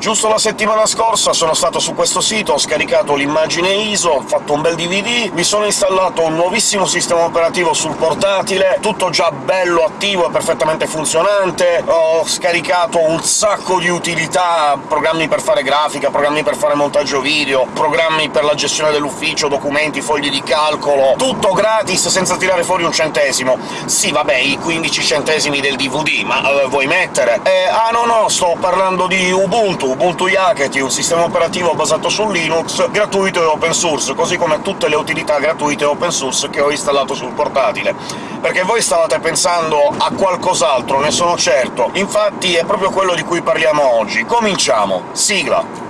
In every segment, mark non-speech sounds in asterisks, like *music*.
Giusto la settimana scorsa sono stato su questo sito, ho scaricato l'immagine ISO, ho fatto un bel DVD, mi sono installato un nuovissimo sistema operativo sul portatile, tutto già bello attivo e perfettamente funzionante, ho scaricato un sacco di utilità, programmi per fare grafica, programmi per fare montaggio video, programmi per la gestione dell'ufficio, documenti, fogli di calcolo... tutto gratis, senza tirare fuori un centesimo. Sì, vabbè, i 15 centesimi del DVD, ma eh, vuoi mettere? Eh, ah no no, sto parlando di Ubuntu, Ubuntu Yakety, un sistema operativo basato su Linux, gratuito e open source, così come tutte le utilità gratuite e open source che ho installato sul portatile. Perché voi stavate pensando a qualcos'altro, ne sono certo. Infatti è proprio quello di cui parliamo oggi. Cominciamo! Sigla!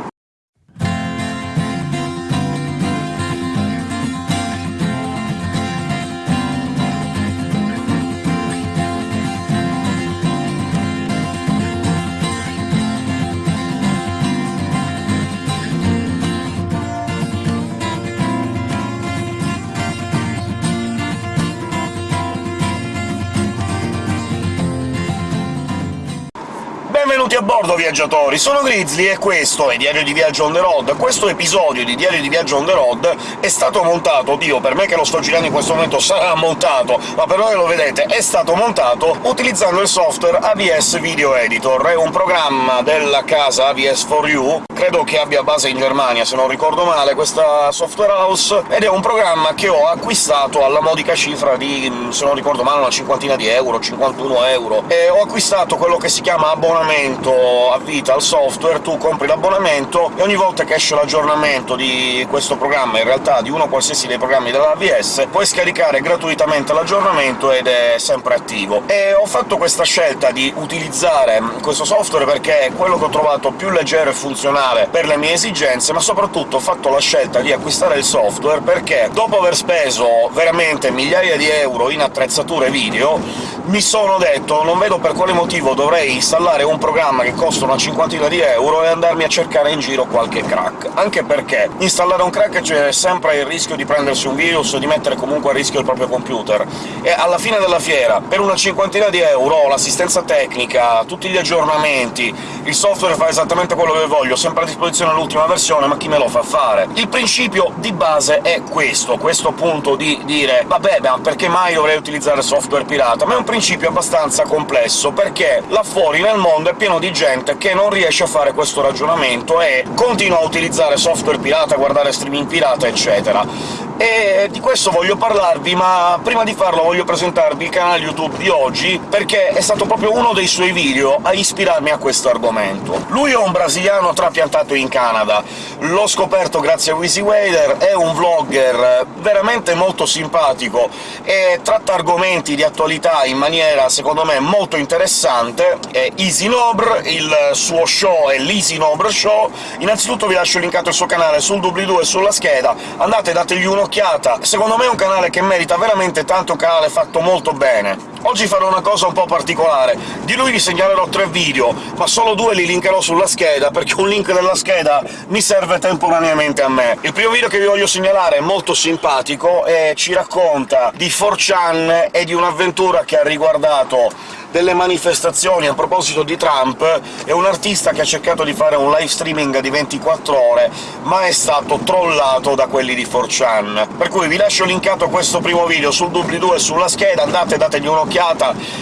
Benvenuti a bordo, viaggiatori! Sono Grizzly e questo è Diario di Viaggio on the road. Questo episodio di Diario di Viaggio on the road è stato montato, oddio, per me che lo sto girando in questo momento sarà montato, ma per voi lo vedete, è stato montato utilizzando il software AVS Video Editor. È un programma della casa AVS4U, credo che abbia base in Germania, se non ricordo male, questa software house, ed è un programma che ho acquistato alla modica cifra di, se non ricordo male, una cinquantina di euro, 51 euro, e ho acquistato quello che si chiama abbonamento abbonamento a vita al software, tu compri l'abbonamento e ogni volta che esce l'aggiornamento di questo programma, in realtà di uno qualsiasi dei programmi dell'AVS, puoi scaricare gratuitamente l'aggiornamento ed è sempre attivo. E ho fatto questa scelta di utilizzare questo software perché è quello che ho trovato più leggero e funzionale per le mie esigenze, ma soprattutto ho fatto la scelta di acquistare il software perché, dopo aver speso veramente migliaia di euro in attrezzature video, mi sono detto non vedo per quale motivo dovrei installare un programma che costa una cinquantina di euro e andarmi a cercare in giro qualche crack. Anche perché installare un crack c'è sempre il rischio di prendersi un virus o di mettere comunque a rischio il proprio computer. E alla fine della fiera, per una cinquantina di euro, l'assistenza tecnica, tutti gli aggiornamenti, il software fa esattamente quello che voglio, sempre a disposizione l'ultima versione, ma chi me lo fa fare? Il principio di base è questo, questo punto di dire «vabbè, ma perché mai dovrei utilizzare software pirata?» Ma è un principio abbastanza complesso, perché là fuori nel mondo è pieno di gente che non riesce a fare questo ragionamento e continua a utilizzare software pirata, guardare streaming pirata, eccetera e di questo voglio parlarvi, ma prima di farlo voglio presentarvi il canale YouTube di oggi, perché è stato proprio uno dei suoi video a ispirarmi a questo argomento. Lui è un brasiliano trapiantato in Canada, l'ho scoperto grazie a Wizzy Wader, è un vlogger veramente molto simpatico e tratta argomenti di attualità in maniera, secondo me, molto interessante. È Easy Nobre, il suo show è l'Easy Nobre Show. Innanzitutto vi lascio linkato il suo canale sul doobly-doo e sulla scheda, andate e dategli uno un'occhiata. Secondo me è un canale che merita veramente tanto, canale fatto molto bene. Oggi farò una cosa un po' particolare. Di lui vi segnalerò tre video, ma solo due li linkerò sulla scheda, perché un link della scheda mi serve temporaneamente a me. Il primo video che vi voglio segnalare è molto simpatico e ci racconta di 4chan e di un'avventura che ha riguardato delle manifestazioni a proposito di Trump, è un artista che ha cercato di fare un live streaming di 24 ore, ma è stato trollato da quelli di 4chan. Per cui vi lascio linkato questo primo video sul doobly-doo e sulla scheda, andate e dategli un'occhiata,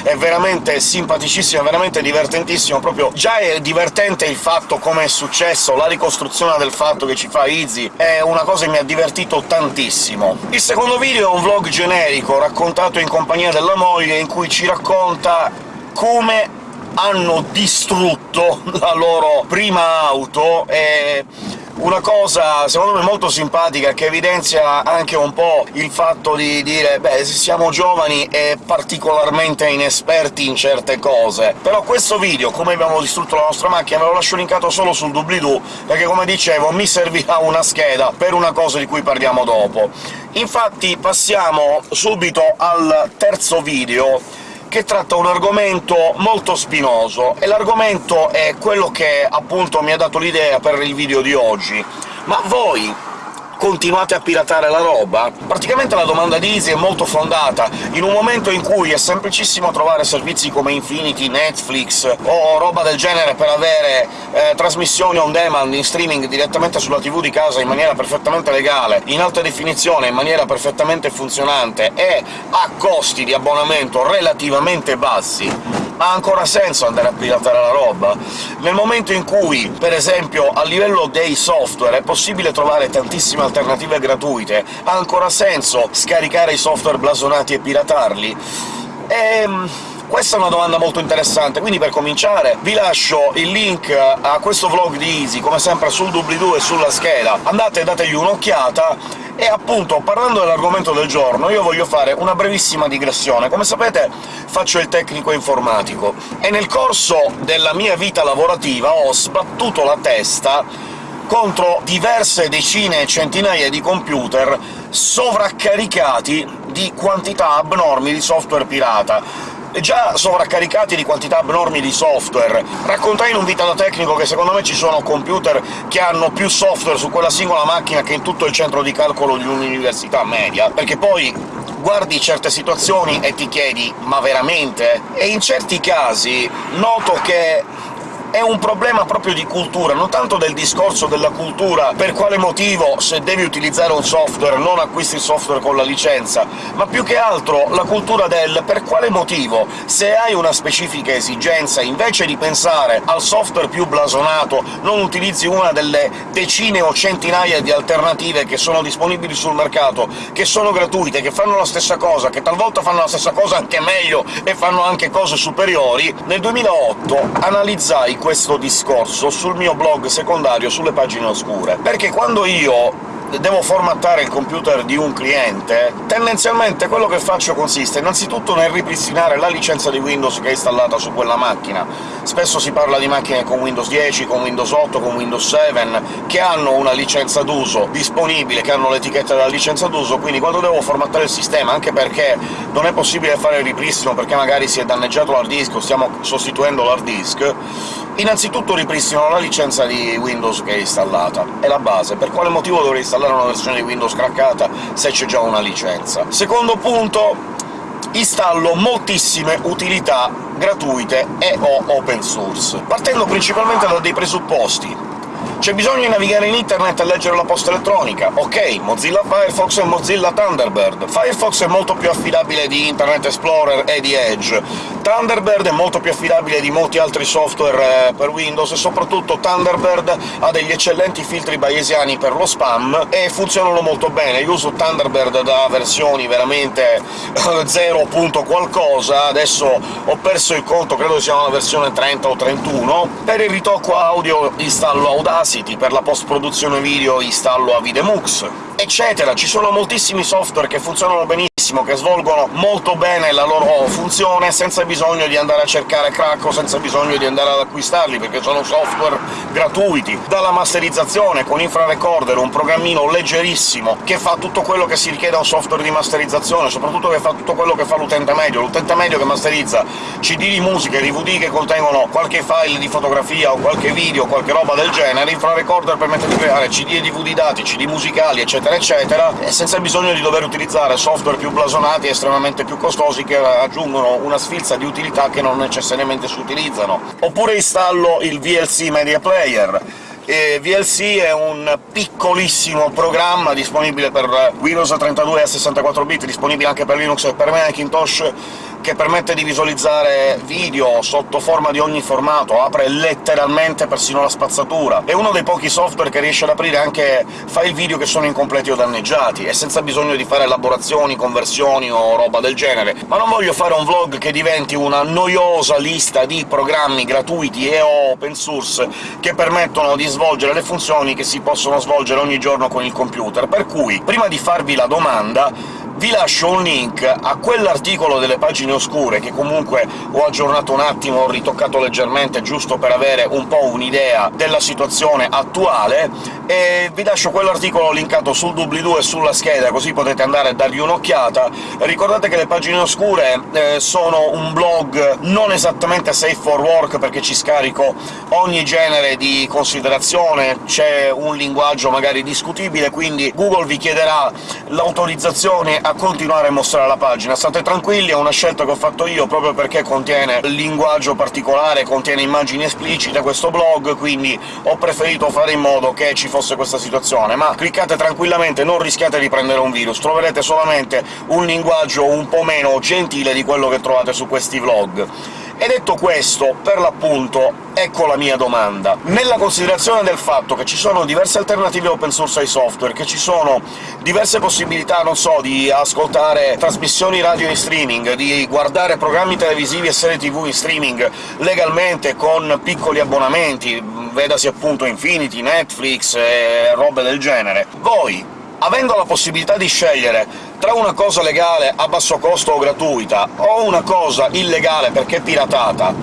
è veramente simpaticissimo, è veramente divertentissimo, proprio già è divertente il fatto come è successo, la ricostruzione del fatto che ci fa Easy, è una cosa che mi ha divertito tantissimo. Il secondo video è un vlog generico, raccontato in compagnia della moglie, in cui ci racconta come hanno distrutto *laughs* la loro prima auto, e una cosa secondo me molto simpatica, che evidenzia anche un po' il fatto di dire «beh, siamo giovani e particolarmente inesperti in certe cose». Però questo video, come abbiamo distrutto la nostra macchina, ve lo lascio linkato solo sul doobly-doo, perché come dicevo mi servirà una scheda per una cosa di cui parliamo dopo. Infatti passiamo subito al terzo video, che tratta un argomento molto spinoso, e l'argomento è quello che appunto mi ha dato l'idea per il video di oggi. Ma voi continuate a piratare la roba? Praticamente la domanda di Easy è molto fondata, in un momento in cui è semplicissimo trovare servizi come Infinity, Netflix o roba del genere per avere eh, trasmissioni on demand in streaming direttamente sulla TV di casa in maniera perfettamente legale, in alta definizione, in maniera perfettamente funzionante e a costi di abbonamento relativamente bassi, ha ancora senso andare a piratare la roba? Nel momento in cui, per esempio, a livello dei software è possibile trovare tantissime alternative gratuite, ha ancora senso scaricare i software blasonati e piratarli? Ehm... Questa è una domanda molto interessante, quindi per cominciare vi lascio il link a questo vlog di Easy, come sempre sul doobly-doo e sulla scheda, andate e dategli un'occhiata, e appunto, parlando dell'argomento del giorno, io voglio fare una brevissima digressione. Come sapete faccio il tecnico informatico, e nel corso della mia vita lavorativa ho sbattuto la testa contro diverse decine e centinaia di computer sovraccaricati di quantità abnormi di software pirata già sovraccaricati di quantità abnormi di software. Raccontai in un video da tecnico che secondo me ci sono computer che hanno più software su quella singola macchina che in tutto il centro di calcolo di un'università media, perché poi guardi certe situazioni e ti chiedi «ma veramente?». E in certi casi noto che è un problema proprio di cultura, non tanto del discorso della cultura per quale motivo, se devi utilizzare un software, non acquisti il software con la licenza, ma più che altro la cultura del per quale motivo, se hai una specifica esigenza, invece di pensare al software più blasonato, non utilizzi una delle decine o centinaia di alternative che sono disponibili sul mercato, che sono gratuite, che fanno la stessa cosa, che talvolta fanno la stessa cosa anche meglio e fanno anche cose superiori, nel 2008 analizzai questo discorso sul mio blog secondario sulle pagine oscure, perché quando io devo formattare il computer di un cliente, tendenzialmente quello che faccio consiste innanzitutto nel ripristinare la licenza di Windows che è installata su quella macchina. Spesso si parla di macchine con Windows 10, con Windows 8, con Windows 7, che hanno una licenza d'uso disponibile, che hanno l'etichetta della licenza d'uso, quindi quando devo formattare il sistema, anche perché non è possibile fare il ripristino perché magari si è danneggiato l'hard disk o stiamo sostituendo l'hard disk, innanzitutto ripristino la licenza di Windows che è installata. È la base. Per quale motivo dovrei installare installare una versione di Windows craccata se c'è già una licenza. Secondo punto, installo moltissime utilità gratuite e o open source, partendo principalmente da dei presupposti. C'è bisogno di navigare in internet e leggere la posta elettronica. Ok, Mozilla Firefox e Mozilla Thunderbird. Firefox è molto più affidabile di Internet Explorer e di Edge. Thunderbird è molto più affidabile di molti altri software eh, per Windows, e soprattutto Thunderbird ha degli eccellenti filtri bayesiani per lo spam, e funzionano molto bene. Io uso Thunderbird da versioni veramente 0. qualcosa, adesso ho perso il conto, credo sia una versione 30 o 31. Per il ritocco audio installo Audacity, per la post-produzione video installo Avidemux, eccetera. Ci sono moltissimi software che funzionano benissimo benissimo, che svolgono molto bene la loro funzione senza bisogno di andare a cercare crack o senza bisogno di andare ad acquistarli, perché sono software gratuiti. Dalla masterizzazione con Infrarecorder, un programmino leggerissimo che fa tutto quello che si richiede a un software di masterizzazione, soprattutto che fa tutto quello che fa l'utente medio. L'utente medio che masterizza CD di musica e DVD che contengono qualche file di fotografia o qualche video qualche roba del genere, Infrarecorder permette di creare CD e DVD dati, CD musicali, eccetera eccetera, senza bisogno di dover utilizzare software più blasonati e estremamente più costosi che aggiungono una sfilza di utilità che non necessariamente si utilizzano. Oppure installo il VLC Media Player, e VLC è un piccolissimo programma disponibile per Windows 32 e 64 bit, disponibile anche per Linux e per Macintosh, che permette di visualizzare video sotto forma di ogni formato, apre letteralmente persino la spazzatura. È uno dei pochi software che riesce ad aprire anche file video che sono incompleti o danneggiati, e senza bisogno di fare elaborazioni, conversioni o roba del genere. Ma non voglio fare un vlog che diventi una noiosa lista di programmi gratuiti e open source che permettono di svolgere le funzioni che si possono svolgere ogni giorno con il computer, per cui, prima di farvi la domanda, vi lascio un link a quell'articolo delle pagine oscure, che comunque ho aggiornato un attimo, ho ritoccato leggermente, giusto per avere un po' un'idea della situazione attuale, e vi lascio quell'articolo linkato sul doobly-doo e sulla scheda, così potete andare a dargli un'occhiata. Ricordate che le pagine oscure eh, sono un blog non esattamente safe for work, perché ci scarico ogni genere di considerazione, c'è un linguaggio magari discutibile, quindi Google vi chiederà l'autorizzazione a continuare a mostrare la pagina. State tranquilli, è una scelta che ho fatto io, proprio perché contiene linguaggio particolare, contiene immagini esplicite questo blog, quindi ho preferito fare in modo che ci fosse questa situazione. Ma cliccate tranquillamente, non rischiate di prendere un virus, troverete solamente un linguaggio un po' meno gentile di quello che trovate su questi vlog. E detto questo, per l'appunto, ecco la mia domanda. Nella considerazione del fatto che ci sono diverse alternative open source ai software, che ci sono diverse possibilità, non so, di ascoltare trasmissioni radio in streaming, di guardare programmi televisivi e serie tv in streaming legalmente con piccoli abbonamenti, vedasi appunto Infinity, Netflix e robe del genere, voi avendo la possibilità di scegliere tra una cosa legale a basso costo o gratuita o una cosa illegale perché piratata,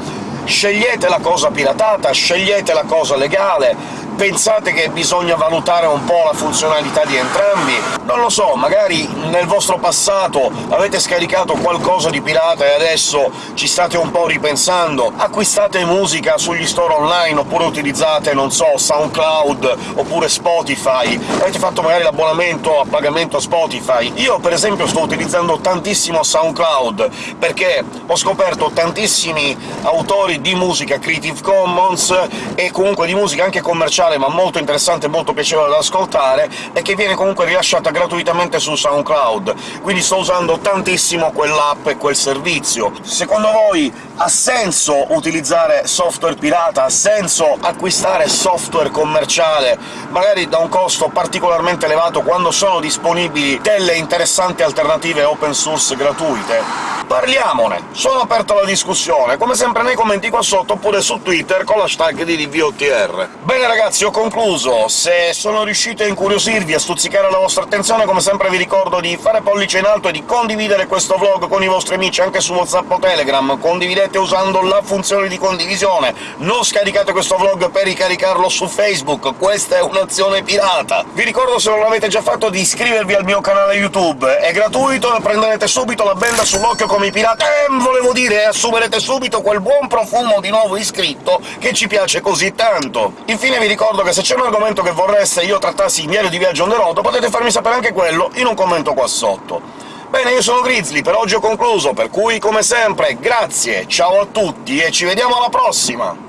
scegliete la cosa piratata, scegliete la cosa legale, Pensate che bisogna valutare un po' la funzionalità di entrambi? Non lo so, magari nel vostro passato avete scaricato qualcosa di pirata e adesso ci state un po' ripensando? Acquistate musica sugli store online, oppure utilizzate, non so, SoundCloud, oppure Spotify? Avete fatto magari l'abbonamento a pagamento a Spotify? Io, per esempio, sto utilizzando tantissimo SoundCloud, perché ho scoperto tantissimi autori di musica Creative Commons e comunque di musica anche commerciale commerciale ma molto interessante e molto piacevole da ascoltare, e che viene comunque rilasciata gratuitamente su SoundCloud, quindi sto usando tantissimo quell'app e quel servizio. Secondo voi ha senso utilizzare software pirata? Ha senso acquistare software commerciale, magari da un costo particolarmente elevato, quando sono disponibili delle interessanti alternative open source gratuite? Parliamone! Sono aperto alla discussione, come sempre nei commenti qua sotto, oppure su Twitter con l'hashtag di DVOTR. Bene ragazzi, ho concluso. Se sono riuscito a incuriosirvi, a stuzzicare la vostra attenzione, come sempre vi ricordo di fare pollice in alto e di condividere questo vlog con i vostri amici anche su WhatsApp o Telegram. Condividete usando la funzione di condivisione, non scaricate questo vlog per ricaricarlo su Facebook, questa è un'azione pirata! Vi ricordo, se non l'avete già fatto, di iscrivervi al mio canale YouTube, è gratuito e prenderete subito la benda sull'occhio come i pirati, eh, volevo dire, assumerete subito quel buon profumo di nuovo iscritto che ci piace così tanto. Infine vi ricordo che se c'è un argomento che vorreste io trattassi in diario di viaggio on the road, potete farmi sapere anche quello in un commento qua sotto. Bene, io sono Grizzly, per oggi ho concluso, per cui, come sempre, grazie, ciao a tutti e ci vediamo alla prossima!